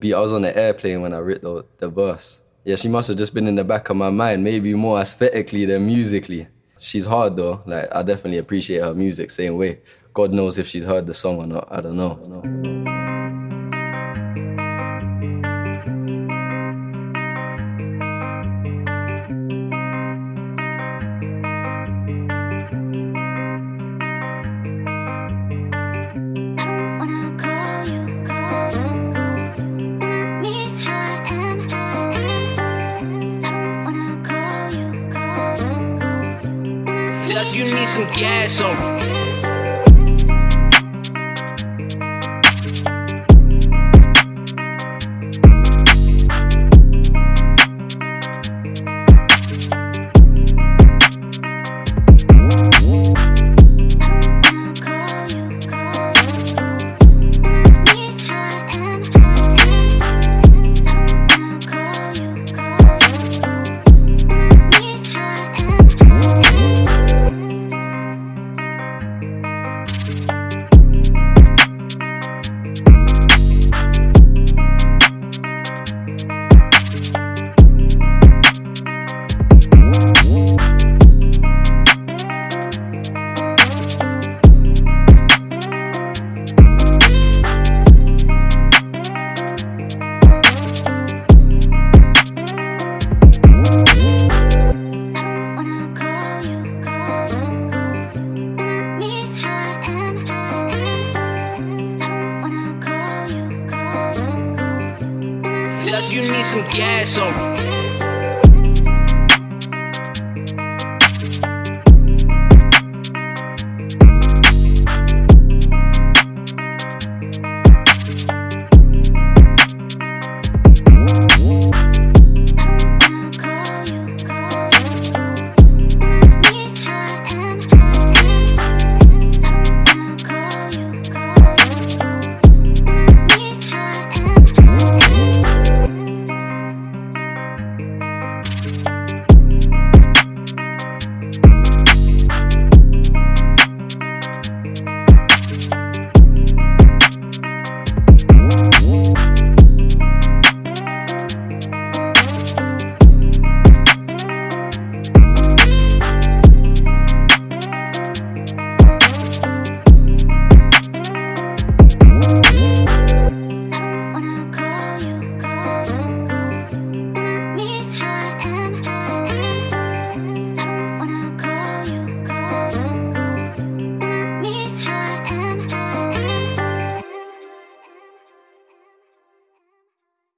Beat, I was on the airplane when I wrote the, the verse. Yeah, she must have just been in the back of my mind, maybe more aesthetically than musically. She's hard though. Like I definitely appreciate her music same way. God knows if she's heard the song or not. I don't know. I don't know. Just you need some gas on. Just you need some gas on.